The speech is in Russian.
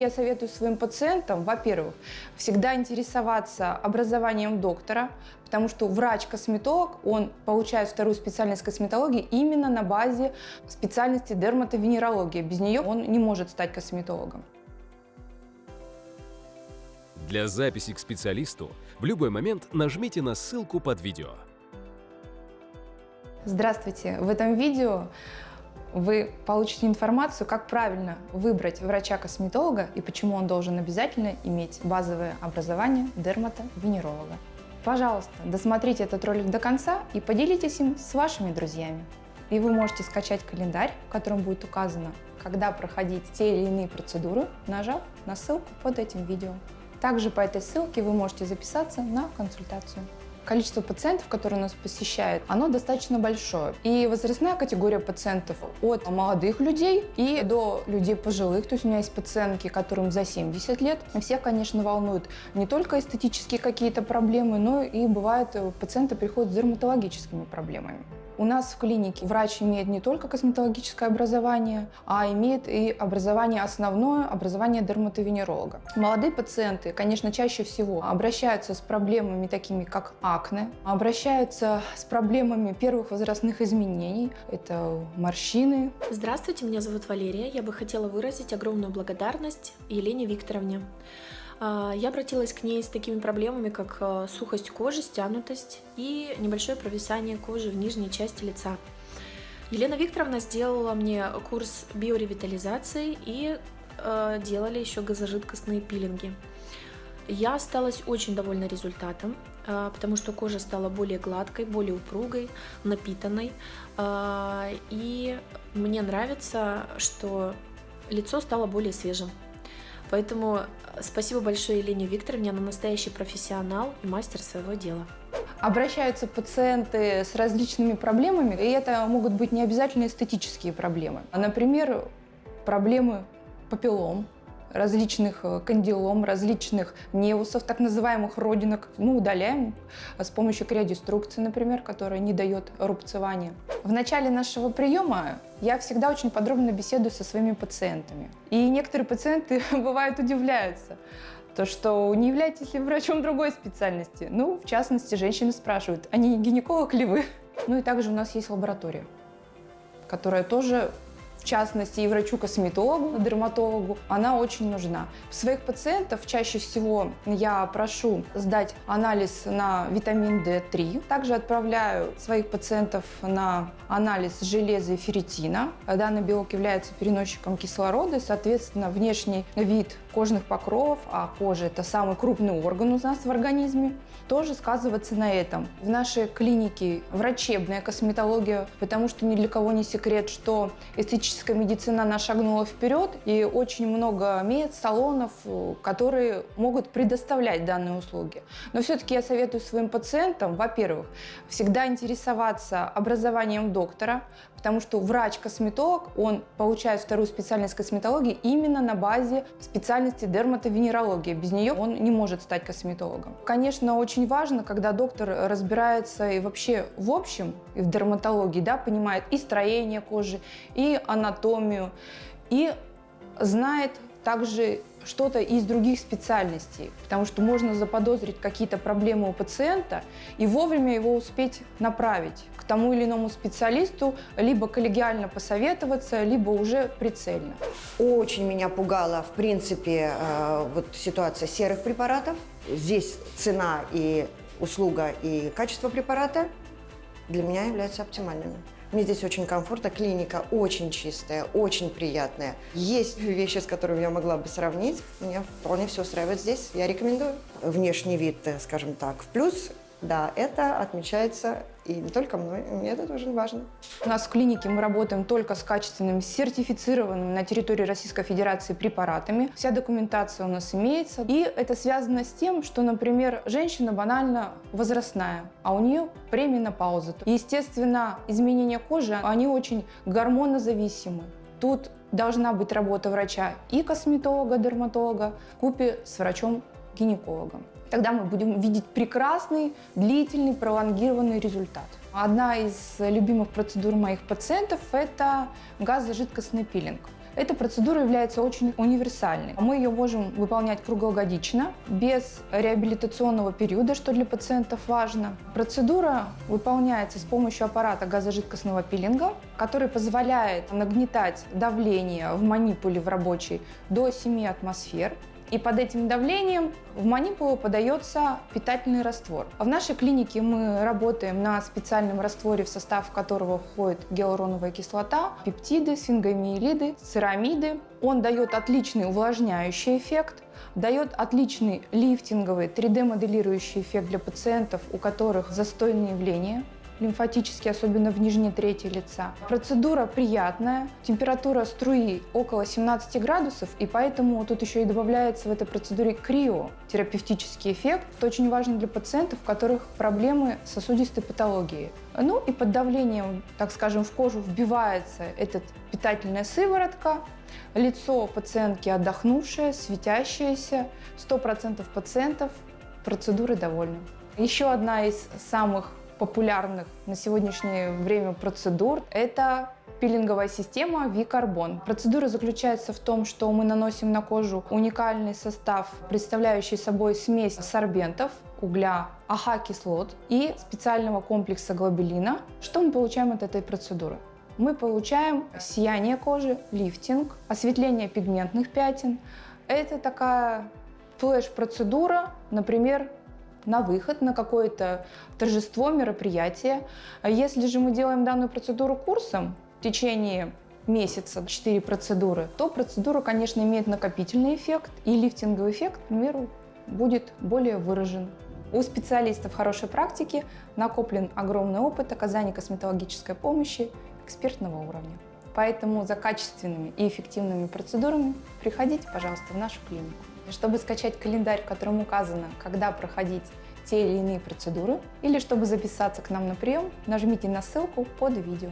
Я советую своим пациентам, во-первых, всегда интересоваться образованием доктора, потому что врач-косметолог, он получает вторую специальность косметологии именно на базе специальности дерматовенерологии. Без нее он не может стать косметологом. Для записи к специалисту в любой момент нажмите на ссылку под видео. Здравствуйте! В этом видео вы получите информацию, как правильно выбрать врача-косметолога и почему он должен обязательно иметь базовое образование дерматовенеролога. Пожалуйста, досмотрите этот ролик до конца и поделитесь им с вашими друзьями. И вы можете скачать календарь, в котором будет указано, когда проходить те или иные процедуры, нажав на ссылку под этим видео. Также по этой ссылке вы можете записаться на консультацию количество пациентов, которые нас посещают, оно достаточно большое. И возрастная категория пациентов от молодых людей и до людей пожилых. То есть у меня есть пациентки, которым за 70 лет. Всех, конечно, волнуют не только эстетические какие-то проблемы, но и бывает э, пациенты приходят с дерматологическими проблемами. У нас в клинике врач имеет не только косметологическое образование, а имеет и образование основное, образование дерматовенеролога. Молодые пациенты, конечно, чаще всего обращаются с проблемами такими, как акне, обращаются с проблемами первых возрастных изменений, это морщины. Здравствуйте, меня зовут Валерия. Я бы хотела выразить огромную благодарность Елене Викторовне. А, я обратилась к ней с такими проблемами, как а, сухость кожи, стянутость и небольшое провисание кожи в нижней части лица. Елена Викторовна сделала мне курс биоревитализации и э, делали еще газожидкостные пилинги. Я осталась очень довольна результатом, э, потому что кожа стала более гладкой, более упругой, напитанной. Э, и мне нравится, что лицо стало более свежим. Поэтому э, спасибо большое Елене Викторовне, она настоящий профессионал и мастер своего дела. Обращаются пациенты с различными проблемами, и это могут быть не обязательно эстетические проблемы. Например, проблемы папиллом, различных э, кандилом, различных невусов, так называемых родинок. Мы удаляем с помощью криодеструкции, например, которая не дает рубцевания. В начале нашего приема я всегда очень подробно беседую со своими пациентами. И некоторые пациенты, бывают, удивляются, то что не являетесь ли врачом другой специальности. Ну, в частности, женщины спрашивают, а не гинеколог ли вы? Ну и также у нас есть лаборатория, которая тоже в частности и врачу-косметологу, дерматологу, она очень нужна. Своих пациентов чаще всего я прошу сдать анализ на витамин D3. Также отправляю своих пациентов на анализ железа и ферритина. Данный белок является переносчиком кислорода, соответственно, внешний вид кожных покровов, а кожа – это самый крупный орган у нас в организме, тоже сказывается на этом. В нашей клинике врачебная косметология, потому что ни для кого не секрет, что эстетическая медицина она шагнула вперед, и очень много мед, салонов, которые могут предоставлять данные услуги. Но все-таки я советую своим пациентам, во-первых, всегда интересоваться образованием доктора, потому что врач-косметолог, он получает вторую специальность косметологии именно на базе специальности дерматовенерология. Без нее он не может стать косметологом. Конечно, очень важно, когда доктор разбирается и вообще в общем, и в дерматологии, да, понимает и строение кожи, и анатомию, и знает также что-то из других специальностей, потому что можно заподозрить какие-то проблемы у пациента и вовремя его успеть направить к тому или иному специалисту, либо коллегиально посоветоваться, либо уже прицельно. Очень меня пугала, в принципе, э, вот ситуация серых препаратов. Здесь цена и услуга и качество препарата для меня являются оптимальными. Мне здесь очень комфортно, клиника очень чистая, очень приятная. Есть вещи, с которыми я могла бы сравнить. Меня вполне все устраивает здесь, я рекомендую. Внешний вид, э, скажем так, в плюс, да, это отмечается и не только мной, мне это тоже важно. У нас в клинике мы работаем только с качественными, сертифицированными на территории Российской Федерации препаратами. Вся документация у нас имеется. И это связано с тем, что, например, женщина банально возрастная, а у нее пременопауза. Естественно, изменения кожи, они очень гормонозависимы. Тут должна быть работа врача и косметолога, дерматолога, в купе с врачом-гинекологом. Тогда мы будем видеть прекрасный, длительный, пролонгированный результат. Одна из любимых процедур моих пациентов – это газожидкостный пилинг. Эта процедура является очень универсальной. Мы ее можем выполнять круглогодично, без реабилитационного периода, что для пациентов важно. Процедура выполняется с помощью аппарата газожидкостного пилинга, который позволяет нагнетать давление в манипуле в рабочей до 7 атмосфер. И под этим давлением в манипулу подается питательный раствор. В нашей клинике мы работаем на специальном растворе, в состав которого входит гиалуроновая кислота, пептиды, сфингомиелиды, церамиды. Он дает отличный увлажняющий эффект, дает отличный лифтинговый 3D-моделирующий эффект для пациентов, у которых застойные явления лимфатические, особенно в нижней трети лица. Процедура приятная, температура струи около 17 градусов, и поэтому тут еще и добавляется в этой процедуре крио, терапевтический эффект. Это очень важно для пациентов, у которых проблемы сосудистой патологии. Ну и под давлением, так скажем, в кожу вбивается эта питательная сыворотка, лицо пациентки отдохнувшее, светящееся, 100% пациентов процедуры довольны. Еще одна из самых популярных на сегодняшнее время процедур – это пилинговая система V-карбон. Процедура заключается в том, что мы наносим на кожу уникальный состав, представляющий собой смесь сорбентов, угля, AHA-кислот и специального комплекса глобелина. Что мы получаем от этой процедуры? Мы получаем сияние кожи, лифтинг, осветление пигментных пятен. Это такая флеш-процедура, например, на выход, на какое-то торжество, мероприятие. Если же мы делаем данную процедуру курсом в течение месяца, 4 процедуры, то процедура, конечно, имеет накопительный эффект, и лифтинговый эффект, к примеру, будет более выражен. У специалистов хорошей практики накоплен огромный опыт оказания косметологической помощи экспертного уровня. Поэтому за качественными и эффективными процедурами приходите, пожалуйста, в нашу клинику. Чтобы скачать календарь, в котором указано, когда проходить те или иные процедуры, или чтобы записаться к нам на прием, нажмите на ссылку под видео.